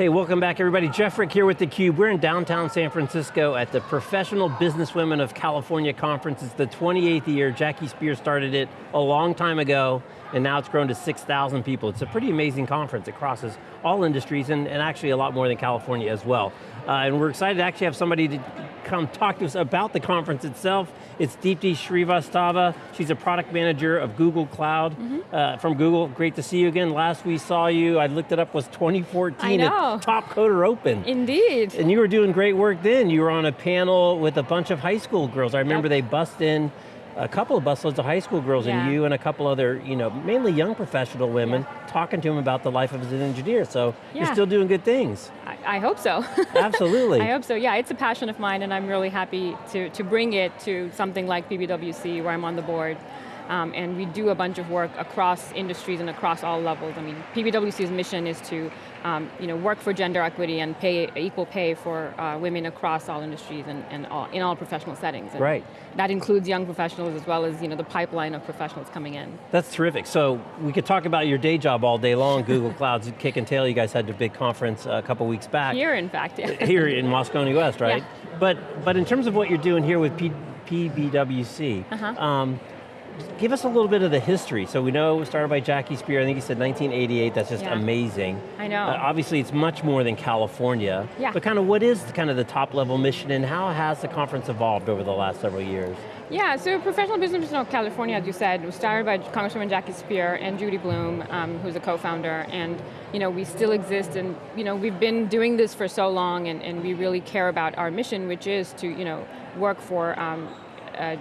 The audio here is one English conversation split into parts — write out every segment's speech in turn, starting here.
Hey, welcome back everybody. Jeff Frick here with theCUBE. We're in downtown San Francisco at the Professional Businesswomen of California Conference. It's the 28th year. Jackie Speier started it a long time ago, and now it's grown to 6,000 people. It's a pretty amazing conference. It crosses all industries, and, and actually a lot more than California as well. Uh, and we're excited to actually have somebody to come talk to us about the conference itself. It's Deepti Srivastava. She's a product manager of Google Cloud mm -hmm. uh, from Google. Great to see you again. Last we saw you, I looked it up, was 2014 at Top Coder Open. Indeed. And you were doing great work then. You were on a panel with a bunch of high school girls. I remember yep. they bust in a couple of busloads of high school girls yeah. and you and a couple other, you know, mainly young professional women, yeah. talking to them about the life of as an engineer. So yeah. you're still doing good things. I, I hope so. Absolutely. I hope so, yeah, it's a passion of mine and I'm really happy to, to bring it to something like PBWC where I'm on the board. Um, and we do a bunch of work across industries and across all levels. I mean, PBWC's mission is to um, you know, work for gender equity and pay equal pay for uh, women across all industries and, and all, in all professional settings. And right. That includes young professionals as well as you know, the pipeline of professionals coming in. That's terrific. So we could talk about your day job all day long, Google Cloud's kick and tail. You guys had a big conference a couple weeks back. Here, in fact, yeah. Here in Moscone West, right? Yeah. But, but in terms of what you're doing here with P PBWC, uh -huh. um, give us a little bit of the history. So we know it was started by Jackie Speier, I think he said 1988, that's just yeah. amazing. I know. Uh, obviously it's much more than California. Yeah. But kind of what is the, kind of the top level mission and how has the conference evolved over the last several years? Yeah, so Professional Business of California, as you said, was started by Congresswoman Jackie Speier and Judy Bloom, um, who's a co-founder, and you know, we still exist and you know, we've been doing this for so long and, and we really care about our mission, which is to you know, work for um, uh,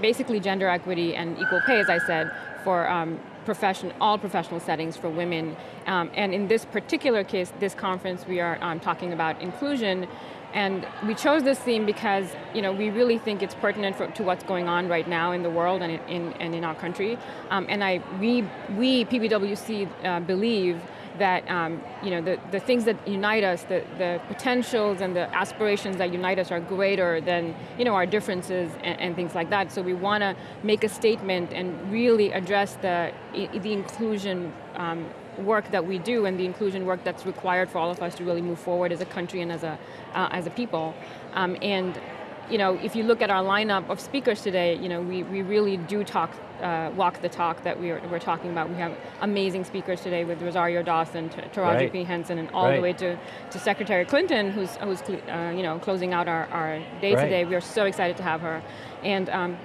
basically gender equity and equal pay, as I said, for um, profession, all professional settings for women. Um, and in this particular case, this conference, we are um, talking about inclusion, and we chose this theme because you know, we really think it's pertinent for, to what's going on right now in the world and in, and in our country. Um, and I, we, we PBWC, uh, believe that um, you know, the, the things that unite us, the, the potentials and the aspirations that unite us are greater than you know, our differences and, and things like that. So we want to make a statement and really address the, the inclusion um, work that we do and the inclusion work that's required for all of us to really move forward as a country and as a, uh, as a people. Um, and you know, if you look at our lineup of speakers today, you know, we, we really do talk, uh, walk the talk that we are, we're talking about. We have amazing speakers today with Rosario Dawson, Taraji right. P. Henson, and all right. the way to, to Secretary Clinton, who's, who's uh, you know, closing out our, our day right. today. We are so excited to have her. And um,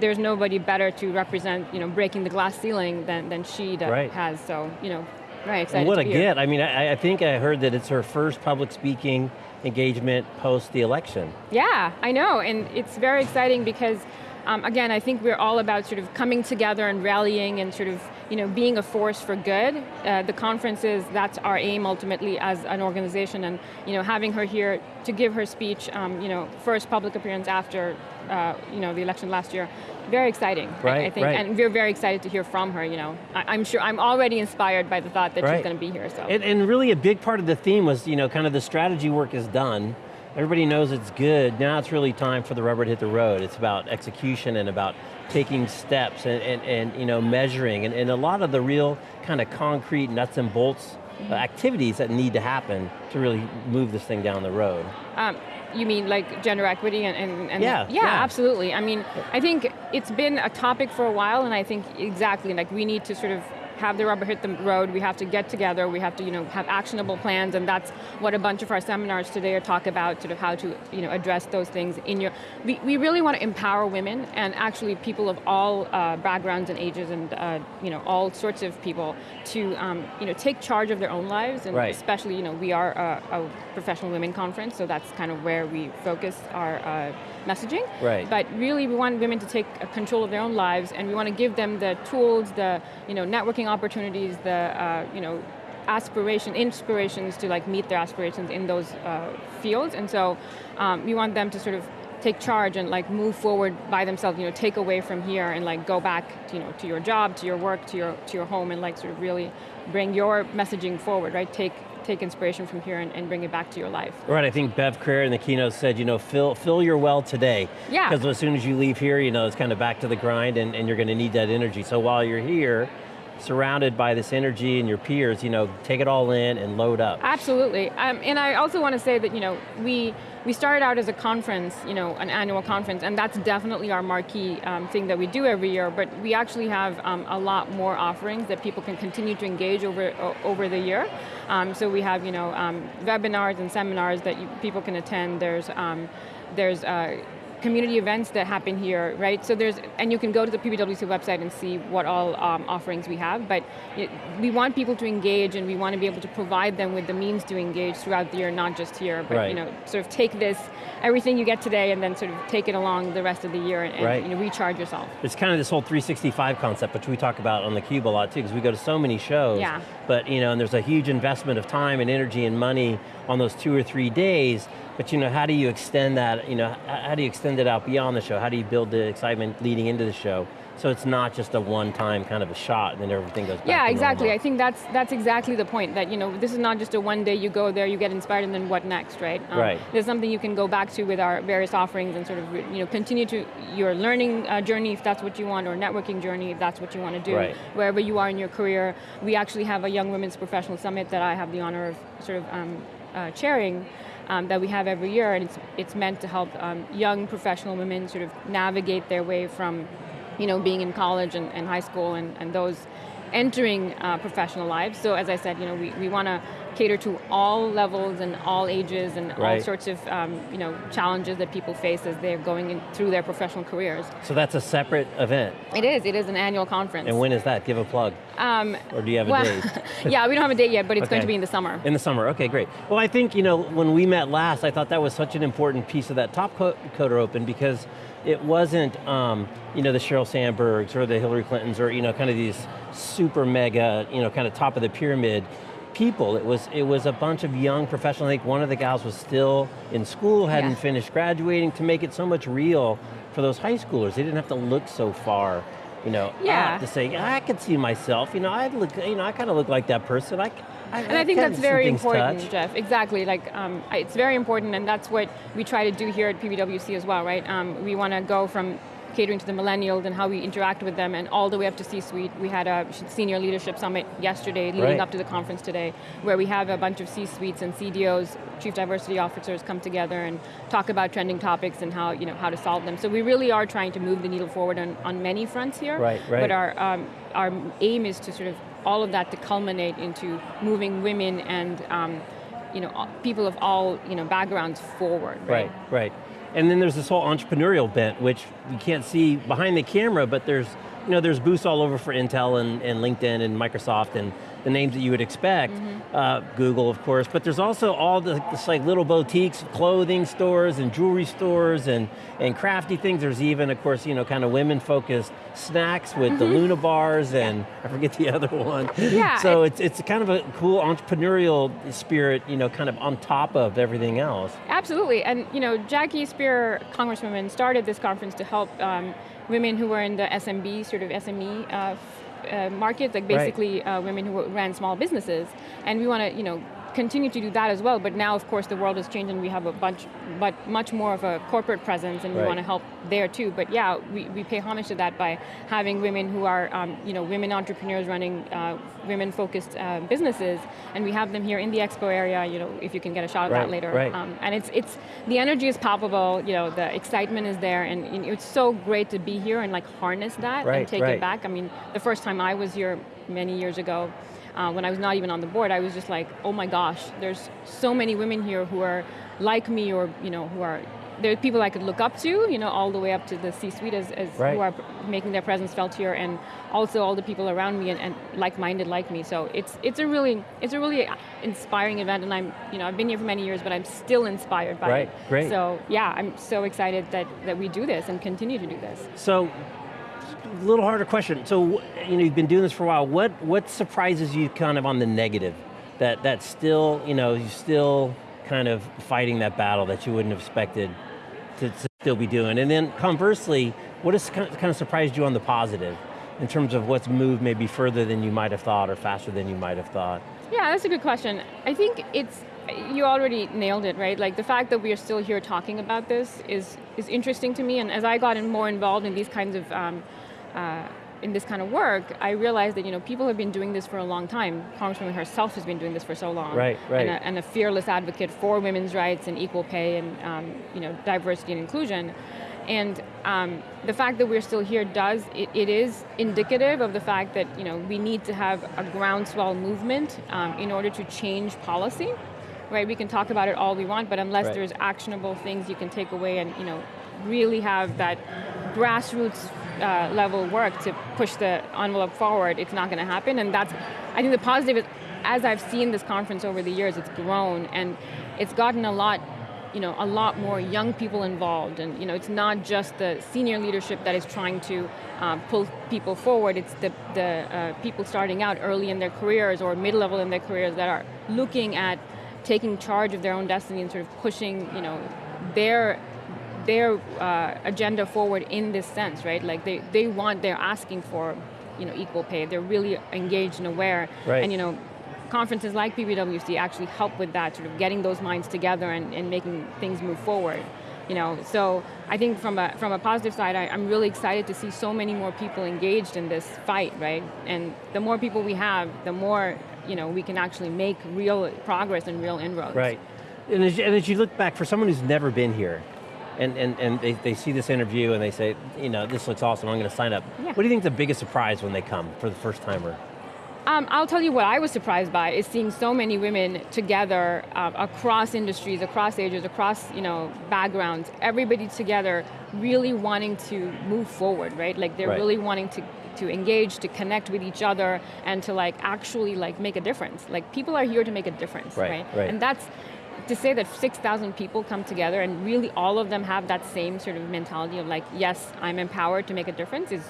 there's nobody better to represent, you know, breaking the glass ceiling than, than she has. So, you know, very excited What a get. I mean, I, I think I heard that it's her first public speaking engagement post the election. Yeah, I know, and it's very exciting because um, again, I think we're all about sort of coming together and rallying and sort of you know, being a force for good. Uh, the conferences, that's our aim ultimately as an organization and you know, having her here to give her speech, um, you know, first public appearance after uh, you know, the election last year, very exciting, right, I think, right. and we're very excited to hear from her, you know. I, am sure, I'm already inspired by the thought that right. she's going to be here, so. And, and really a big part of the theme was, you know, kind of the strategy work is done, everybody knows it's good, now it's really time for the rubber to hit the road. It's about execution and about taking steps and, and, and you know, measuring, and, and a lot of the real kind of concrete nuts and bolts uh, activities that need to happen to really move this thing down the road. Um, you mean like gender equity and, and, and yeah, yeah, yeah, absolutely. I mean, I think it's been a topic for a while and I think exactly, like we need to sort of have the rubber hit the road, we have to get together, we have to you know, have actionable plans, and that's what a bunch of our seminars today are talk about, sort of how to you know, address those things in your, we, we really want to empower women, and actually people of all uh, backgrounds and ages, and uh, you know, all sorts of people, to um, you know, take charge of their own lives, and right. especially, you know, we are a, a, professional women conference, so that's kind of where we focus our uh, messaging. Right. But really we want women to take control of their own lives, and we want to give them the tools, the you know, networking opportunities, the uh, you know, aspiration, inspirations to like meet their aspirations in those uh, fields. And so um, we want them to sort of take charge and like move forward by themselves, you know, take away from here and like go back, to, you know, to your job, to your work, to your to your home, and like sort of really bring your messaging forward, right? Take take inspiration from here and, and, bring it back to your life. Right, I think Bev Creer in the keynote said, you know, fill, fill your well today. Yeah. Because as soon as you leave here, you know, it's kind of back to the grind and, and you're going to need that energy. So while you're here, surrounded by this energy and your peers, you know, take it all in and load up. Absolutely, um, and I also want to say that, you know, we, we started out as a conference, you know, an annual conference, and that's definitely our marquee um, thing that we do every year, but we actually have um, a lot more offerings that people can continue to engage over, over the year. Um, so we have, you know, um, webinars and seminars that you, people can attend. There's, um, there's uh, community events that happen here, right? So there's, and you can go to the PBWC website and see what all um, offerings we have, but it, we want people to engage and we want to be able to provide them with the means to engage throughout the year, not just here, but right. you know, sort of take this, everything you get today and then sort of take it along the rest of the year and, and right. you know, recharge yourself. It's kind of this whole 365 concept, which we talk about on theCUBE a lot too, because we go to so many shows, yeah. but you know, and there's a huge investment of time and energy and money on those two or three days, but you know, how do you extend that, you know, how do you extend it out beyond the show? How do you build the excitement leading into the show? So it's not just a one-time kind of a shot and then everything goes back Yeah, exactly. Normal. I think that's that's exactly the point, that you know, this is not just a one day you go there, you get inspired, and then what next, right? Um, right. There's something you can go back to with our various offerings and sort of you know, continue to your learning uh, journey if that's what you want, or networking journey if that's what you want to do. Right. Wherever you are in your career. We actually have a Young Women's Professional Summit that I have the honor of sort of um, uh, chairing, um, that we have every year, and it's, it's meant to help um, young professional women sort of navigate their way from you know, being in college and, and high school and, and those entering uh, professional lives. So as I said, you know, we, we want to cater to all levels and all ages and right. all sorts of um, you know, challenges that people face as they're going in, through their professional careers. So that's a separate event? It is, it is an annual conference. And when is that? Give a plug. Um, or do you have a well, date? yeah, we don't have a date yet, but it's okay. going to be in the summer. In the summer, okay, great. Well, I think, you know, when we met last, I thought that was such an important piece of that top coder open because it wasn't, um, you know, the Sheryl Sandbergs or the Hillary Clintons or, you know, kind of these super mega, you know, kind of top of the pyramid people. It was, it was a bunch of young professionals. I think one of the gals was still in school, hadn't yeah. finished graduating, to make it so much real for those high schoolers. They didn't have to look so far you know, yeah. to say, yeah, I could see myself, you know, I look, you know, I kind of look like that person. I, I, and I, I think that's very important, touch. Jeff. Exactly, like um, it's very important, and that's what we try to do here at PBWC as well, right? Um, we want to go from catering to the millennials and how we interact with them and all the way up to C-suite. We had a senior leadership summit yesterday leading right. up to the conference today where we have a bunch of C-suites and CDOs, chief diversity officers come together and talk about trending topics and how, you know, how to solve them. So we really are trying to move the needle forward on, on many fronts here. Right, right. But our, um, our aim is to sort of all of that to culminate into moving women and um, you know, people of all you know, backgrounds forward. Right, right. right. And then there's this whole entrepreneurial bent, which you can't see behind the camera, but there's, you know, there's booths all over for Intel and, and LinkedIn and Microsoft and the names that you would expect, mm -hmm. uh, Google of course, but there's also all the, this like little boutiques, clothing stores and jewelry stores and, and crafty things. There's even, of course, you know, kind of women focused snacks with mm -hmm. the Mm-hmm. Luna bars and I forget the other one. Yeah. So it's, it's kind of a cool entrepreneurial spirit, you know, kind of on top of everything else. Absolutely, and you know, Jackie Speier, Congresswoman, started this conference to help um, women who were in the SMB, sort of SME uh, uh, market, like basically right. uh, women who ran small businesses. And we want to, you know, continue to do that as well, but now of course the world has changed and we have a bunch, but much more of a corporate presence and right. we want to help there too. But yeah, we, we pay homage to that by having women who are, um, you know, women entrepreneurs running uh, women-focused uh, businesses, and we have them here in the expo area, you know, if you can get a shot at right. that later. Right. Um, and it's, it's, the energy is palpable, you know, the excitement is there, and, and it's so great to be here and like harness that right. and take it back. I mean, the first time I was here many years ago, uh, when I was not even on the board, I was just like, oh my gosh, there's so many women here who are like me or, you know, who are, there are people I could look up to, you know, all the way up to the C-suite as, as right. who are making their presence felt here and also all the people around me and, and like-minded like me. So it's, it's a really, it's a really inspiring event and I'm, you know, I've been here for many years, but I'm still inspired by right. it. Great. So yeah, I'm so excited that, that we do this and continue to do this. So, a little harder question. So, you know, you've been doing this for a while. What what surprises you kind of on the negative? That that still, you know, you're still kind of fighting that battle that you wouldn't have expected to, to still be doing. And then conversely, what has kind of surprised you on the positive in terms of what's moved maybe further than you might have thought or faster than you might have thought? Yeah, that's a good question. I think it's, you already nailed it, right? Like the fact that we are still here talking about this is, is interesting to me, and as I got more involved in these kinds of um, uh, in this kind of work, I realized that you know people have been doing this for a long time. Congresswoman herself has been doing this for so long. Right, right. And a, and a fearless advocate for women's rights and equal pay and um, you know diversity and inclusion. And um, the fact that we're still here does, it, it is indicative of the fact that you know, we need to have a groundswell movement um, in order to change policy. Right, we can talk about it all we want, but unless right. there's actionable things you can take away and you know, really have that grassroots uh, level work to push the envelope forward, it's not going to happen. And that's, I think the positive is, as I've seen this conference over the years, it's grown and it's gotten a lot you know, a lot more young people involved and you know, it's not just the senior leadership that is trying to um, pull people forward, it's the, the uh, people starting out early in their careers or mid-level in their careers that are looking at taking charge of their own destiny and sort of pushing you know, their their uh, agenda forward in this sense, right? Like they, they want, they're asking for you know, equal pay. They're really engaged and aware. Right. And you know, conferences like PBWC actually help with that, sort of getting those minds together and, and making things move forward. You know, so I think from a, from a positive side, I, am really excited to see so many more people engaged in this fight, right? And the more people we have, the more you know, we can actually make real progress and real inroads. Right. And as, and as you look back, for someone who's never been here, and, and, and they, they see this interview and they say, you know, this looks awesome, I'm going to sign up. Yeah. What do you think is the biggest surprise when they come for the first timer? Um, I'll tell you what I was surprised by is seeing so many women together uh, across industries, across ages, across you know backgrounds, everybody together, really wanting to move forward, right? Like they're right. really wanting to to engage, to connect with each other, and to like actually like make a difference. Like people are here to make a difference, right? right? right. And that's to say that 6,000 people come together and really all of them have that same sort of mentality of like, yes, I'm empowered to make a difference is,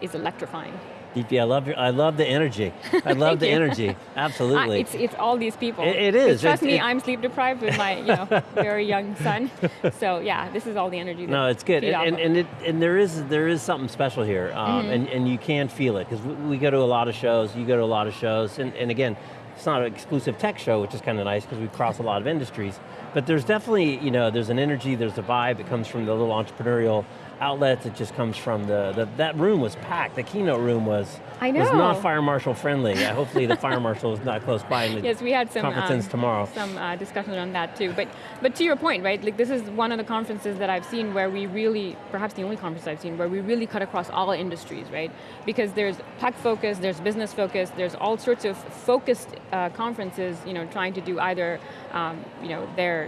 is electrifying. DP, I love your, I love the energy. I love the you. energy. Absolutely. Uh, it's it's all these people. It, it is. Trust me, I'm sleep deprived with my you know very young son. So yeah, this is all the energy. No, it's good, and and, and, it, and there is there is something special here, um, mm -hmm. and and you can feel it because we, we go to a lot of shows. You go to a lot of shows, and and again, it's not an exclusive tech show, which is kind of nice because we cross a lot of industries. But there's definitely, you know, there's an energy, there's a vibe. It comes from the little entrepreneurial outlets. It just comes from the, the that room was packed. The keynote room was I know. was not fire marshal friendly. Hopefully the fire marshal is not close by. And yes, we had some conferences um, tomorrow. Some uh, discussion on that too. But but to your point, right? Like this is one of the conferences that I've seen where we really, perhaps the only conference I've seen where we really cut across all industries, right? Because there's tech focus, there's business focus, there's all sorts of focused uh, conferences, you know, trying to do either, um, you know, their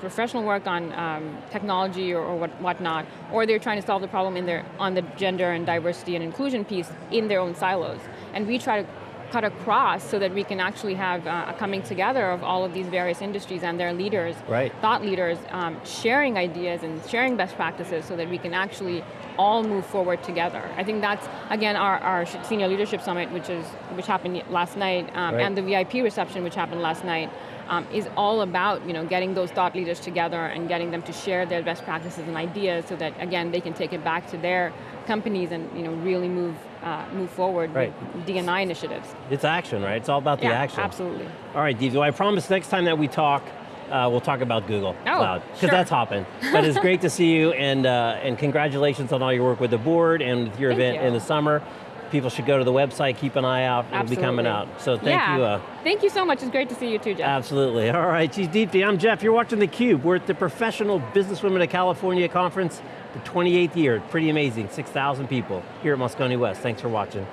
professional work on um, technology or, or what, whatnot, or they're trying to solve the problem in their, on the gender and diversity and inclusion piece in their own silos. And we try to cut across so that we can actually have uh, a coming together of all of these various industries and their leaders, right. thought leaders, um, sharing ideas and sharing best practices so that we can actually all move forward together. I think that's, again, our, our Senior Leadership Summit, which, is, which happened last night, um, right. and the VIP reception, which happened last night, um, is all about you know, getting those thought leaders together and getting them to share their best practices and ideas so that, again, they can take it back to their companies and you know, really move, uh, move forward right. with D&I initiatives. It's action, right? It's all about the yeah, action. absolutely. All right, Deev, I promise next time that we talk, uh, we'll talk about Google oh, Cloud, because sure. that's hopping. But it's great to see you, and, uh, and congratulations on all your work with the board and with your Thank event you. in the summer. People should go to the website, keep an eye out, it'll be coming out. So thank yeah. you. Uh, thank you so much, it's great to see you too, Jeff. Absolutely, all right, she's Deepti, I'm Jeff, you're watching theCUBE. We're at the Professional Businesswomen of California Conference, the 28th year, pretty amazing, 6,000 people here at Moscone West. Thanks for watching.